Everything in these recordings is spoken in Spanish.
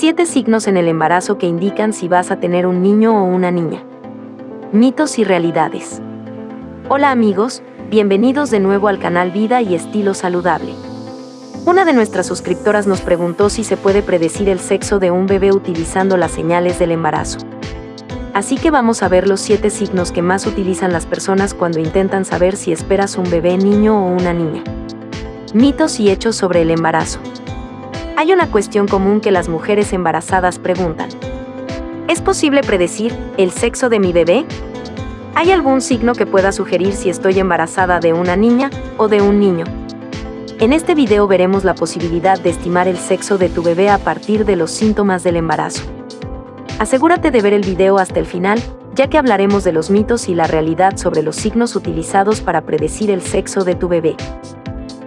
7 signos en el embarazo que indican si vas a tener un niño o una niña. Mitos y realidades. Hola amigos, bienvenidos de nuevo al canal Vida y Estilo Saludable. Una de nuestras suscriptoras nos preguntó si se puede predecir el sexo de un bebé utilizando las señales del embarazo. Así que vamos a ver los 7 signos que más utilizan las personas cuando intentan saber si esperas un bebé niño o una niña. Mitos y hechos sobre el embarazo. Hay una cuestión común que las mujeres embarazadas preguntan. ¿Es posible predecir el sexo de mi bebé? ¿Hay algún signo que pueda sugerir si estoy embarazada de una niña o de un niño? En este video veremos la posibilidad de estimar el sexo de tu bebé a partir de los síntomas del embarazo. Asegúrate de ver el video hasta el final, ya que hablaremos de los mitos y la realidad sobre los signos utilizados para predecir el sexo de tu bebé.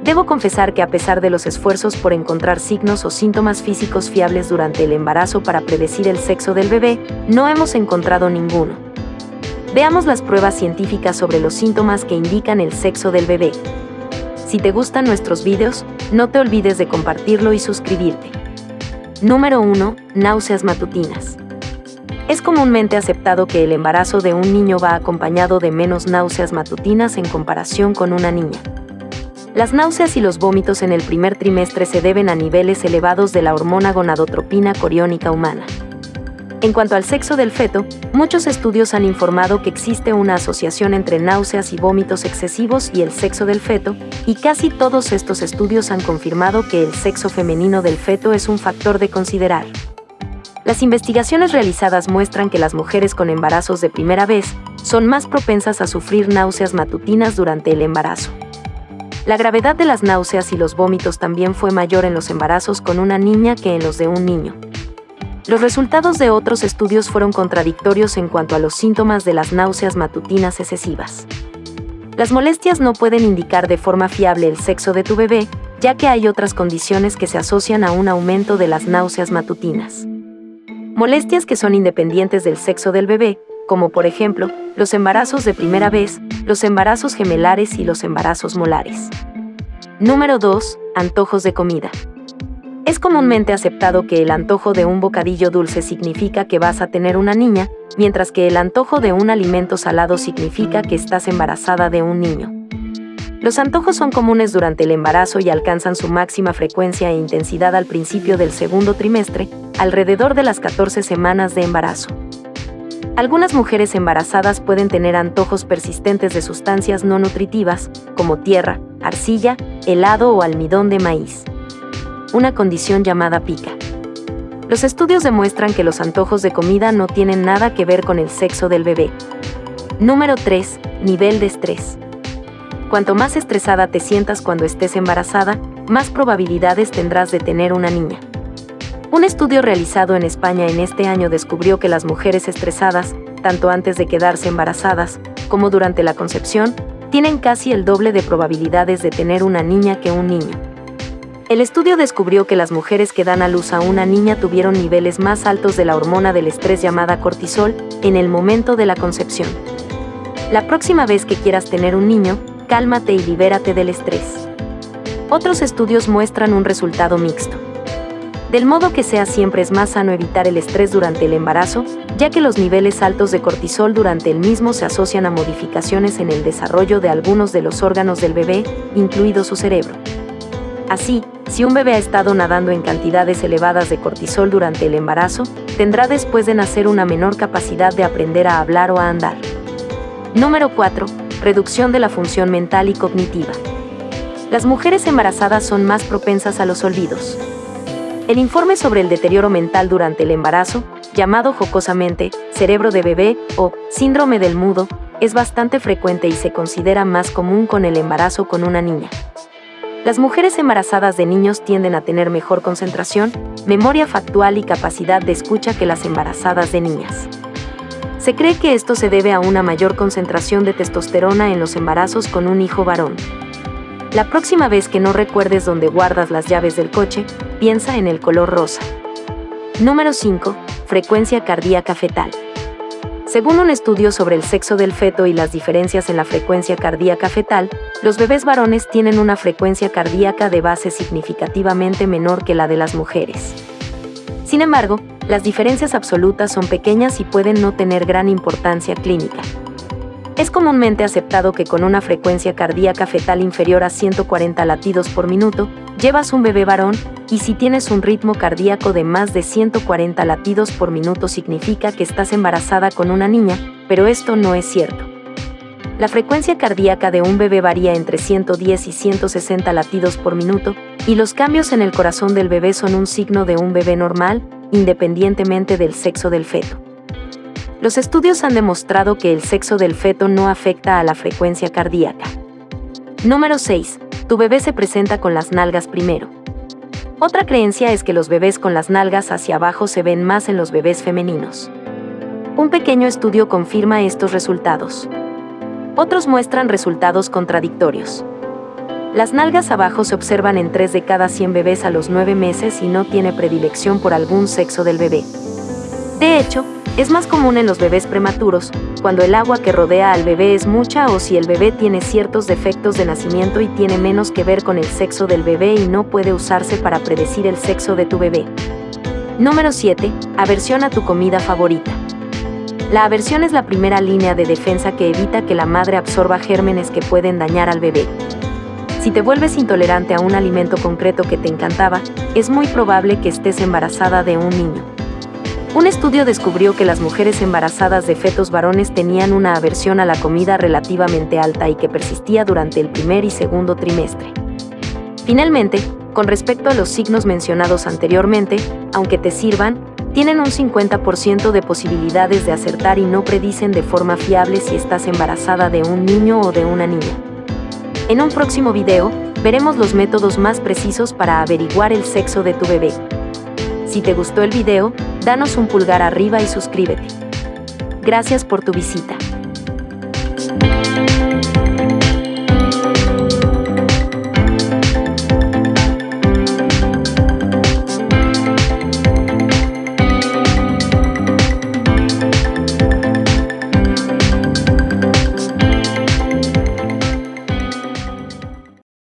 Debo confesar que a pesar de los esfuerzos por encontrar signos o síntomas físicos fiables durante el embarazo para predecir el sexo del bebé, no hemos encontrado ninguno. Veamos las pruebas científicas sobre los síntomas que indican el sexo del bebé. Si te gustan nuestros videos, no te olvides de compartirlo y suscribirte. Número 1. Náuseas matutinas. Es comúnmente aceptado que el embarazo de un niño va acompañado de menos náuseas matutinas en comparación con una niña. Las náuseas y los vómitos en el primer trimestre se deben a niveles elevados de la hormona gonadotropina coriónica humana. En cuanto al sexo del feto, muchos estudios han informado que existe una asociación entre náuseas y vómitos excesivos y el sexo del feto, y casi todos estos estudios han confirmado que el sexo femenino del feto es un factor de considerar. Las investigaciones realizadas muestran que las mujeres con embarazos de primera vez son más propensas a sufrir náuseas matutinas durante el embarazo. La gravedad de las náuseas y los vómitos también fue mayor en los embarazos con una niña que en los de un niño. Los resultados de otros estudios fueron contradictorios en cuanto a los síntomas de las náuseas matutinas excesivas. Las molestias no pueden indicar de forma fiable el sexo de tu bebé, ya que hay otras condiciones que se asocian a un aumento de las náuseas matutinas. Molestias que son independientes del sexo del bebé, como por ejemplo, los embarazos de primera vez, los embarazos gemelares y los embarazos molares. Número 2. Antojos de comida. Es comúnmente aceptado que el antojo de un bocadillo dulce significa que vas a tener una niña, mientras que el antojo de un alimento salado significa que estás embarazada de un niño. Los antojos son comunes durante el embarazo y alcanzan su máxima frecuencia e intensidad al principio del segundo trimestre, alrededor de las 14 semanas de embarazo. Algunas mujeres embarazadas pueden tener antojos persistentes de sustancias no nutritivas, como tierra, arcilla, helado o almidón de maíz. Una condición llamada pica. Los estudios demuestran que los antojos de comida no tienen nada que ver con el sexo del bebé. Número 3. Nivel de estrés. Cuanto más estresada te sientas cuando estés embarazada, más probabilidades tendrás de tener una niña. Un estudio realizado en España en este año descubrió que las mujeres estresadas, tanto antes de quedarse embarazadas como durante la concepción, tienen casi el doble de probabilidades de tener una niña que un niño. El estudio descubrió que las mujeres que dan a luz a una niña tuvieron niveles más altos de la hormona del estrés llamada cortisol en el momento de la concepción. La próxima vez que quieras tener un niño, cálmate y libérate del estrés. Otros estudios muestran un resultado mixto. Del modo que sea siempre es más sano evitar el estrés durante el embarazo, ya que los niveles altos de cortisol durante el mismo se asocian a modificaciones en el desarrollo de algunos de los órganos del bebé, incluido su cerebro. Así, si un bebé ha estado nadando en cantidades elevadas de cortisol durante el embarazo, tendrá después de nacer una menor capacidad de aprender a hablar o a andar. Número 4. Reducción de la función mental y cognitiva. Las mujeres embarazadas son más propensas a los olvidos. El informe sobre el deterioro mental durante el embarazo, llamado jocosamente cerebro de bebé o síndrome del mudo, es bastante frecuente y se considera más común con el embarazo con una niña. Las mujeres embarazadas de niños tienden a tener mejor concentración, memoria factual y capacidad de escucha que las embarazadas de niñas. Se cree que esto se debe a una mayor concentración de testosterona en los embarazos con un hijo varón. La próxima vez que no recuerdes dónde guardas las llaves del coche, piensa en el color rosa. Número 5. Frecuencia cardíaca fetal. Según un estudio sobre el sexo del feto y las diferencias en la frecuencia cardíaca fetal, los bebés varones tienen una frecuencia cardíaca de base significativamente menor que la de las mujeres. Sin embargo, las diferencias absolutas son pequeñas y pueden no tener gran importancia clínica. Es comúnmente aceptado que con una frecuencia cardíaca fetal inferior a 140 latidos por minuto, llevas un bebé varón, y si tienes un ritmo cardíaco de más de 140 latidos por minuto significa que estás embarazada con una niña, pero esto no es cierto. La frecuencia cardíaca de un bebé varía entre 110 y 160 latidos por minuto, y los cambios en el corazón del bebé son un signo de un bebé normal, independientemente del sexo del feto. Los estudios han demostrado que el sexo del feto no afecta a la frecuencia cardíaca. Número 6. Tu bebé se presenta con las nalgas primero. Otra creencia es que los bebés con las nalgas hacia abajo se ven más en los bebés femeninos. Un pequeño estudio confirma estos resultados. Otros muestran resultados contradictorios. Las nalgas abajo se observan en 3 de cada 100 bebés a los 9 meses y no tiene predilección por algún sexo del bebé. De hecho, es más común en los bebés prematuros, cuando el agua que rodea al bebé es mucha o si el bebé tiene ciertos defectos de nacimiento y tiene menos que ver con el sexo del bebé y no puede usarse para predecir el sexo de tu bebé. Número 7. Aversión a tu comida favorita. La aversión es la primera línea de defensa que evita que la madre absorba gérmenes que pueden dañar al bebé. Si te vuelves intolerante a un alimento concreto que te encantaba, es muy probable que estés embarazada de un niño. Un estudio descubrió que las mujeres embarazadas de fetos varones tenían una aversión a la comida relativamente alta y que persistía durante el primer y segundo trimestre. Finalmente, con respecto a los signos mencionados anteriormente, aunque te sirvan, tienen un 50% de posibilidades de acertar y no predicen de forma fiable si estás embarazada de un niño o de una niña. En un próximo video, veremos los métodos más precisos para averiguar el sexo de tu bebé. Si te gustó el video, danos un pulgar arriba y suscríbete. Gracias por tu visita.